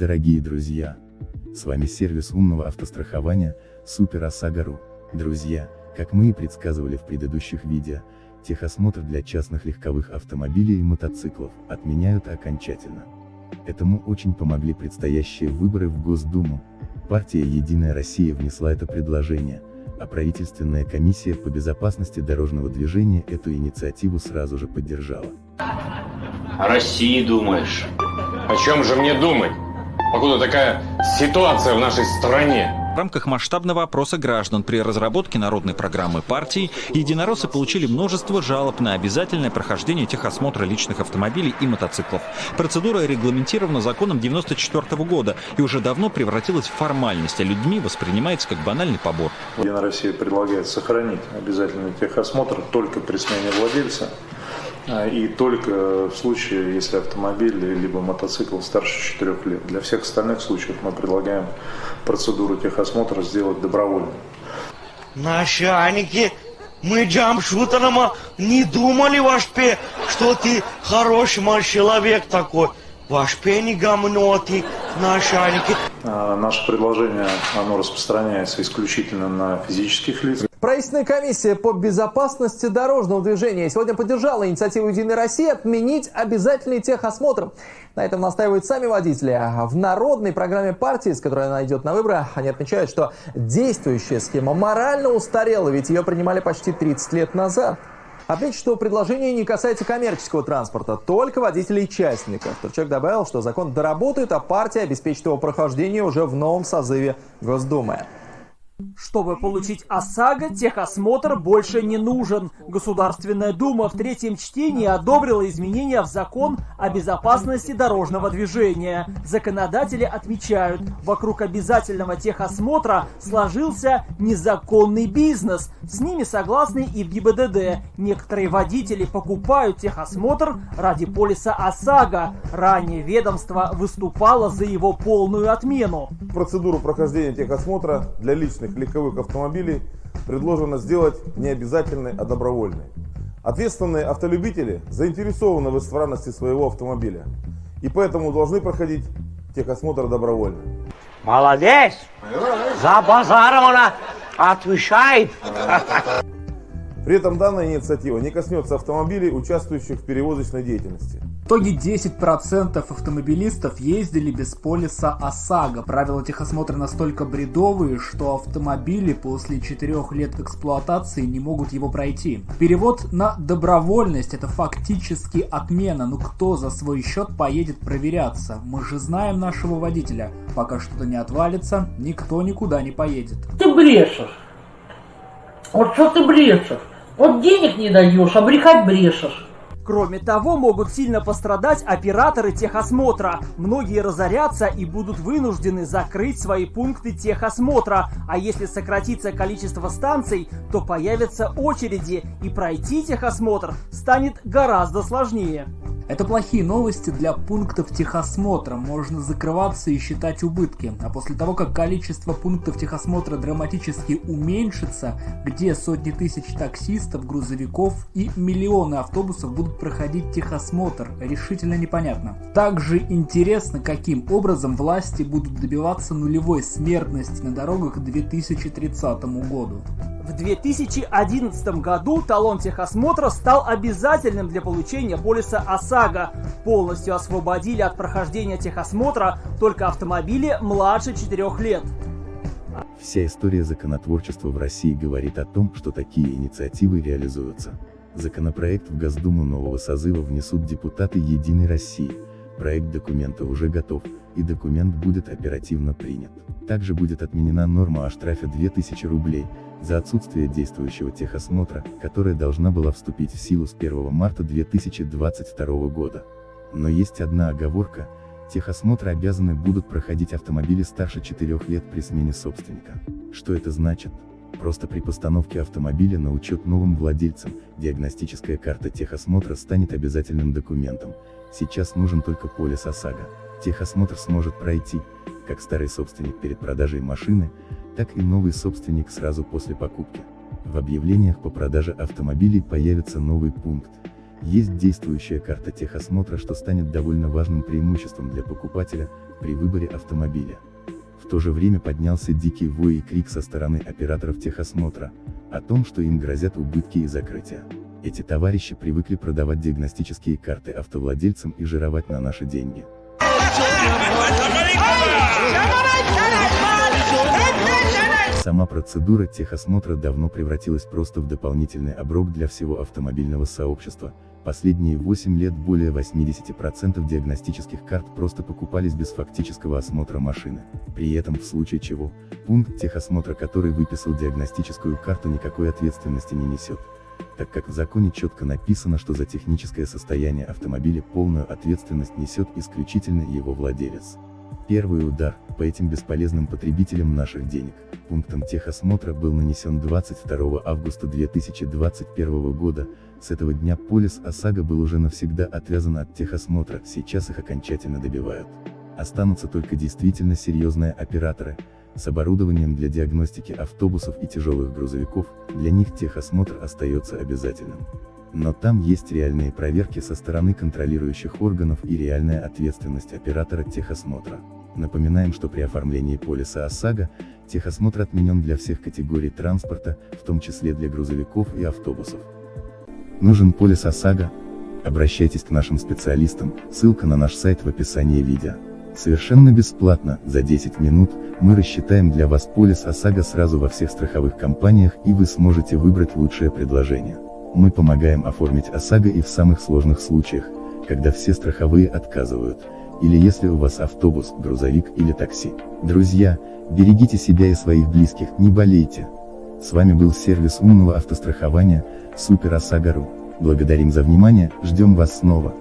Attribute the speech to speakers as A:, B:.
A: дорогие друзья! С вами сервис умного автострахования Супер ОСАГО.ру. Друзья, как мы и предсказывали в предыдущих видео, техосмотр для частных легковых автомобилей и мотоциклов отменяют окончательно. Этому очень помогли предстоящие выборы в Госдуму. Партия «Единая Россия» внесла это предложение, а правительственная комиссия по безопасности дорожного движения эту инициативу сразу же поддержала.
B: О России думаешь? О чем же мне думать? Покуда такая ситуация в нашей стране.
C: В рамках масштабного опроса граждан при разработке народной программы партии единороссы получили множество жалоб на обязательное прохождение техосмотра личных автомобилей и мотоциклов. Процедура регламентирована законом 1994 года и уже давно превратилась в формальность, а людьми воспринимается как банальный побор.
D: Единая Россия предлагает сохранить обязательный техосмотр только при смене владельца и только в случае, если автомобиль либо мотоцикл старше 4 лет. Для всех остальных случаев мы предлагаем процедуру техосмотра сделать добровольно.
E: Начальники, мы джамшутером не думали, ваш пе, что ты хороший мой человек такой. Ваш пе не гомноты, начальники.
D: А, наше предложение, оно распространяется исключительно на физических лиц.
F: Правительственная комиссия по безопасности дорожного движения сегодня поддержала инициативу «Единой России» отменить обязательный техосмотр. На этом настаивают сами водители. В народной программе партии, с которой она идет на выборы, они отмечают, что действующая схема морально устарела, ведь ее принимали почти 30 лет назад. Отмечу, что предложение не касается коммерческого транспорта, только водителей частников. Турчак добавил, что закон доработает, а партия обеспечит его прохождение уже в новом созыве Госдумы.
G: Чтобы получить ОСАГО, техосмотр больше не нужен. Государственная Дума в третьем чтении одобрила изменения в закон о безопасности дорожного движения. Законодатели отмечают, вокруг обязательного техосмотра сложился незаконный бизнес. С ними согласны и в ГИБДД. Некоторые водители покупают техосмотр ради полиса ОСАГО. Ранее ведомство выступало за его полную отмену.
H: Процедуру прохождения техосмотра для личных легковых автомобилей предложено сделать не обязательной, а добровольной. Ответственные автолюбители заинтересованы в исправности своего автомобиля и поэтому должны проходить техосмотр добровольно.
E: Молодец! За базаром она отвечает.
H: При этом данная инициатива не коснется автомобилей, участвующих в перевозочной деятельности.
I: Итоге 10% автомобилистов ездили без полиса ОСАГО. Правила техосмотра настолько бредовые, что автомобили после 4 лет эксплуатации не могут его пройти. Перевод на добровольность это фактически отмена. Ну кто за свой счет поедет проверяться? Мы же знаем нашего водителя. Пока что-то не отвалится, никто никуда не поедет.
J: Ты брешешь. Вот что ты брешешь? Вот денег не даешь, а брехать брешешь.
G: Кроме того, могут сильно пострадать операторы техосмотра. Многие разорятся и будут вынуждены закрыть свои пункты техосмотра. А если сократится количество станций, то появятся очереди, и пройти техосмотр станет гораздо сложнее.
I: Это плохие новости для пунктов техосмотра. Можно закрываться и считать убытки. А после того, как количество пунктов техосмотра драматически уменьшится, где сотни тысяч таксистов, грузовиков и миллионы автобусов будут проходить техосмотр, решительно непонятно. Также интересно, каким образом власти будут добиваться нулевой смертности на дорогах к 2030 году.
G: В 2011 году талон техосмотра стал обязательным для получения полиса ОСАГО. Полностью освободили от прохождения техосмотра только автомобили младше 4 лет.
A: Вся история законотворчества в России говорит о том, что такие инициативы реализуются. Законопроект в Госдуму нового созыва внесут депутаты Единой России. Проект документа уже готов, и документ будет оперативно принят. Также будет отменена норма о штрафе 2000 рублей, за отсутствие действующего техосмотра, которая должна была вступить в силу с 1 марта 2022 года. Но есть одна оговорка, техосмотры обязаны будут проходить автомобили старше 4 лет при смене собственника. Что это значит? Просто при постановке автомобиля на учет новым владельцам, диагностическая карта техосмотра станет обязательным документом. Сейчас нужен только полис ОСАГО. Техосмотр сможет пройти, как старый собственник перед продажей машины, так и новый собственник сразу после покупки. В объявлениях по продаже автомобилей появится новый пункт. Есть действующая карта техосмотра, что станет довольно важным преимуществом для покупателя при выборе автомобиля. В то же время поднялся дикий вой и крик со стороны операторов техосмотра, о том, что им грозят убытки и закрытия. Эти товарищи привыкли продавать диагностические карты автовладельцам и жировать на наши деньги. Сама процедура техосмотра давно превратилась просто в дополнительный оброк для всего автомобильного сообщества. Последние 8 лет более 80% диагностических карт просто покупались без фактического осмотра машины. При этом, в случае чего, пункт техосмотра, который выписал диагностическую карту, никакой ответственности не несет так как в законе четко написано, что за техническое состояние автомобиля полную ответственность несет исключительно его владелец. Первый удар, по этим бесполезным потребителям наших денег, пунктом техосмотра был нанесен 22 августа 2021 года, с этого дня полис ОСАГО был уже навсегда отвязан от техосмотра, сейчас их окончательно добивают. Останутся только действительно серьезные операторы, с оборудованием для диагностики автобусов и тяжелых грузовиков, для них техосмотр остается обязательным. Но там есть реальные проверки со стороны контролирующих органов и реальная ответственность оператора техосмотра. Напоминаем, что при оформлении полиса ОСАГО, техосмотр отменен для всех категорий транспорта, в том числе для грузовиков и автобусов. Нужен полис ОСАГО? Обращайтесь к нашим специалистам, ссылка на наш сайт в описании видео. Совершенно бесплатно, за 10 минут, мы рассчитаем для вас полис ОСАГО сразу во всех страховых компаниях и вы сможете выбрать лучшее предложение. Мы помогаем оформить ОСАГО и в самых сложных случаях, когда все страховые отказывают, или если у вас автобус, грузовик или такси. Друзья, берегите себя и своих близких, не болейте. С вами был сервис умного автострахования, Супер ОСАГО.ру. Благодарим за внимание, ждем вас снова.